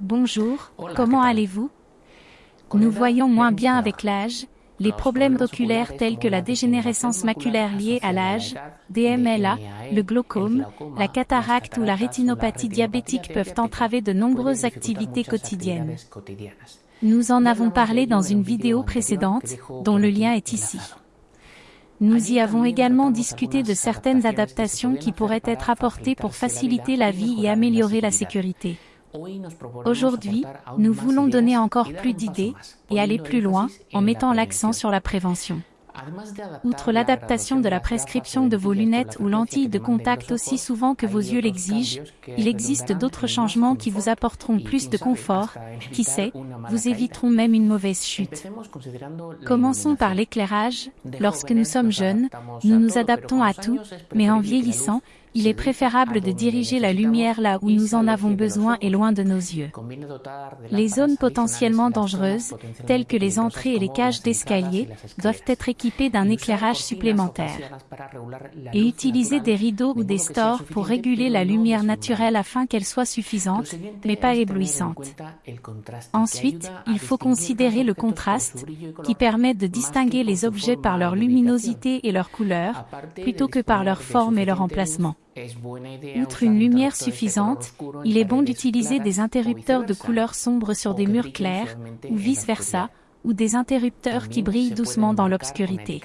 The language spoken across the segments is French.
Bonjour, comment allez-vous Nous voyons moins bien avec l'âge, les problèmes oculaires tels que la dégénérescence maculaire liée à l'âge, DMLA, le glaucome, la cataracte ou la rétinopathie diabétique peuvent entraver de nombreuses activités quotidiennes. Nous en avons parlé dans une vidéo précédente, dont le lien est ici. Nous y avons également discuté de certaines adaptations qui pourraient être apportées pour faciliter la vie et améliorer la sécurité. Aujourd'hui, nous voulons donner encore plus d'idées et aller plus loin en mettant l'accent sur la prévention. Outre l'adaptation de la prescription de vos lunettes ou lentilles de contact aussi souvent que vos yeux l'exigent, il existe d'autres changements qui vous apporteront plus de confort, qui sait, vous éviteront même une mauvaise chute. Commençons par l'éclairage. Lorsque nous sommes jeunes, nous nous adaptons à tout, mais en vieillissant, il est préférable de diriger la lumière là où nous en avons besoin et loin de nos yeux. Les zones potentiellement dangereuses, telles que les entrées et les cages d'escalier, doivent être équipées d'un éclairage supplémentaire. Et utiliser des rideaux ou des stores pour réguler la lumière naturelle afin qu'elle soit suffisante, mais pas éblouissante. Ensuite, il faut considérer le contraste, qui permet de distinguer les objets par leur luminosité et leur couleur, plutôt que par leur forme et leur emplacement. Outre une lumière suffisante, il est bon d'utiliser des interrupteurs de couleur sombre sur des murs clairs, ou vice-versa, ou des interrupteurs qui brillent doucement dans l'obscurité.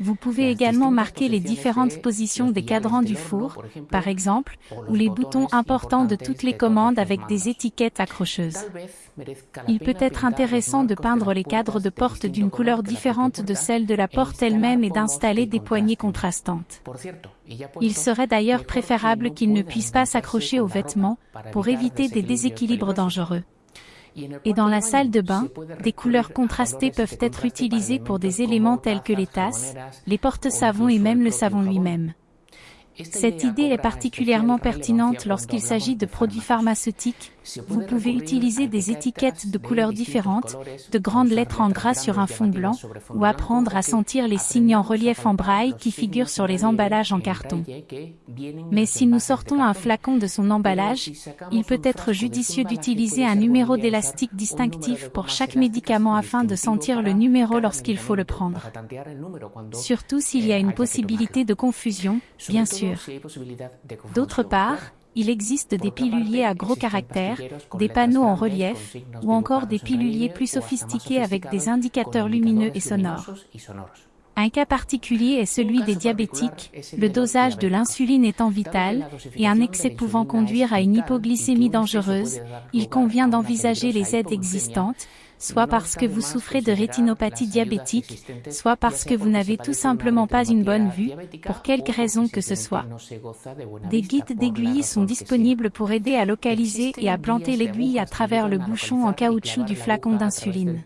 Vous pouvez également marquer les différentes positions des cadrans du four, par exemple, ou les boutons importants de toutes les commandes avec des étiquettes accrocheuses. Il peut être intéressant de peindre les cadres de porte d'une couleur différente de celle de la porte elle-même et d'installer des poignées contrastantes. Il serait d'ailleurs préférable qu'ils ne puissent pas s'accrocher aux vêtements, pour éviter des déséquilibres dangereux. Et dans la salle de bain, des couleurs contrastées peuvent être utilisées pour des éléments tels que les tasses, les porte-savons et même le savon lui-même. Cette idée est particulièrement pertinente lorsqu'il s'agit de produits pharmaceutiques. Vous pouvez utiliser des étiquettes de couleurs différentes, de grandes lettres en gras sur un fond blanc, ou apprendre à sentir les signes en relief en braille qui figurent sur les emballages en carton. Mais si nous sortons un flacon de son emballage, il peut être judicieux d'utiliser un numéro d'élastique distinctif pour chaque médicament afin de sentir le numéro lorsqu'il faut le prendre. Surtout s'il y a une possibilité de confusion, bien sûr. D'autre part, il existe des piluliers à gros caractères, des panneaux en relief, ou encore des piluliers plus sophistiqués avec des indicateurs lumineux et sonores. Un cas particulier est celui des diabétiques, le dosage de l'insuline étant vital, et un excès pouvant conduire à une hypoglycémie dangereuse, il convient d'envisager les aides existantes, soit parce que vous souffrez de rétinopathie diabétique, soit parce que vous n'avez tout simplement pas une bonne vue, pour quelque raison que ce soit. Des guides d'aiguille sont disponibles pour aider à localiser et à planter l'aiguille à travers le bouchon en caoutchouc du flacon d'insuline.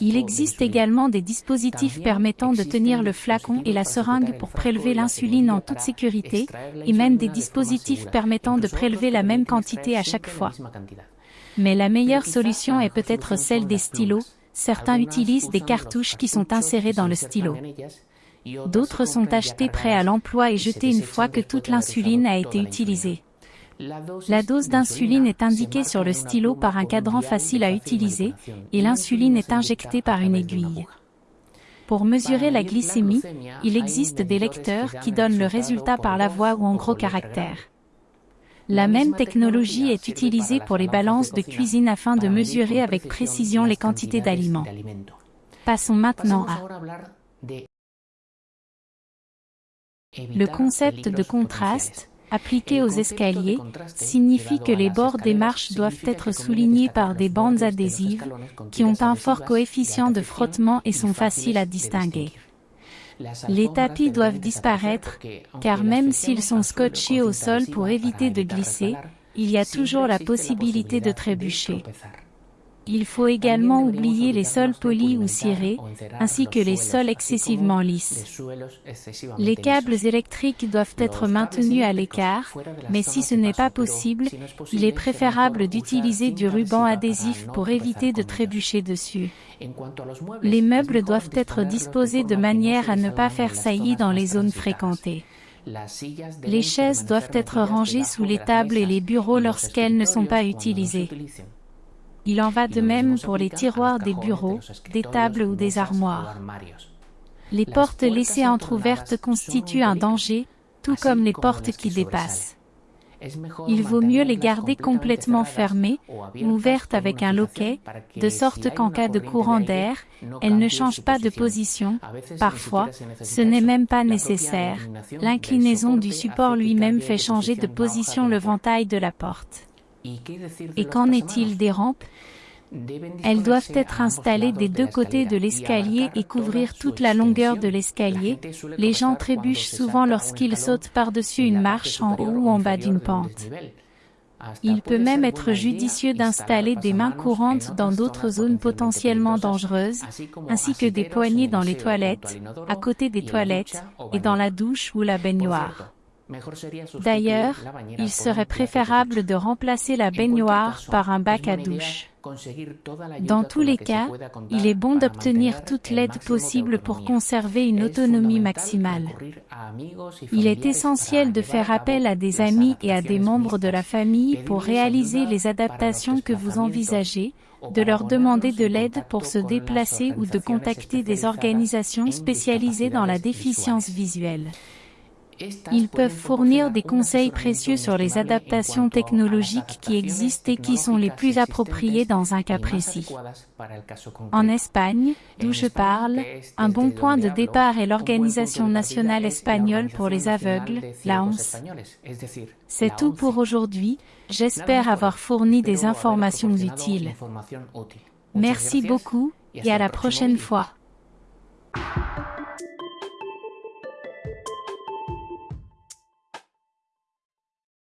Il existe également des dispositifs permettant de tenir le flacon et la seringue pour prélever l'insuline en toute sécurité, et même des dispositifs permettant de prélever la même quantité à chaque fois. Mais la meilleure solution est peut-être celle des stylos, certains utilisent des cartouches qui sont insérées dans le stylo. D'autres sont achetés prêts à l'emploi et jetés une fois que toute l'insuline a été utilisée. La dose d'insuline est indiquée sur le stylo par un cadran facile à utiliser, et l'insuline est injectée par une aiguille. Pour mesurer la glycémie, il existe des lecteurs qui donnent le résultat par la voix ou en gros caractères. La même technologie est utilisée pour les balances de cuisine afin de mesurer avec précision les quantités d'aliments. Passons maintenant à le concept de contraste, appliqué aux escaliers, signifie que les bords des marches doivent être soulignés par des bandes adhésives, qui ont un fort coefficient de frottement et sont faciles à distinguer. Les tapis doivent disparaître, car même s'ils sont scotchés au sol pour éviter de glisser, il y a toujours la possibilité de trébucher. Il faut également oublier les sols polis ou cirés, ainsi que les sols excessivement lisses. Les câbles électriques doivent être maintenus à l'écart, mais si ce n'est pas possible, il est préférable d'utiliser du ruban adhésif pour éviter de trébucher dessus. Les meubles doivent être disposés de manière à ne pas faire saillie dans les zones fréquentées. Les chaises doivent être rangées sous les tables et les bureaux lorsqu'elles ne sont pas utilisées. Il en va de même pour les tiroirs des bureaux, des tables ou des armoires. Les portes laissées entr'ouvertes constituent un danger, tout comme les portes qui dépassent. Il vaut mieux les garder complètement fermées ou ouvertes avec un loquet, de sorte qu'en cas de courant d'air, elles ne changent pas de position. Parfois, ce n'est même pas nécessaire. L'inclinaison du support lui-même fait changer de position le ventail de la porte. Et qu'en est-il des rampes elles doivent être installées des deux côtés de l'escalier et couvrir toute la longueur de l'escalier. Les gens trébuchent souvent lorsqu'ils sautent par-dessus une marche en haut ou en bas d'une pente. Il peut même être judicieux d'installer des mains courantes dans d'autres zones potentiellement dangereuses, ainsi que des poignées dans les toilettes, à côté des toilettes, et dans la douche ou la baignoire. D'ailleurs, il serait préférable de remplacer la baignoire par un bac à douche. Dans tous les cas, il est bon d'obtenir toute l'aide possible pour conserver une autonomie maximale. Il est essentiel de faire appel à des amis et à des membres de la famille pour réaliser les adaptations que vous envisagez, de leur demander de l'aide pour se déplacer ou de contacter des organisations spécialisées dans la déficience visuelle. Ils peuvent fournir des conseils précieux sur les adaptations technologiques qui existent et qui sont les plus appropriées dans un cas précis. En Espagne, d'où je parle, un bon point de départ est l'Organisation nationale espagnole pour les aveugles, la ONS. C'est tout pour aujourd'hui, j'espère avoir fourni des informations utiles. Merci beaucoup, et à la prochaine fois.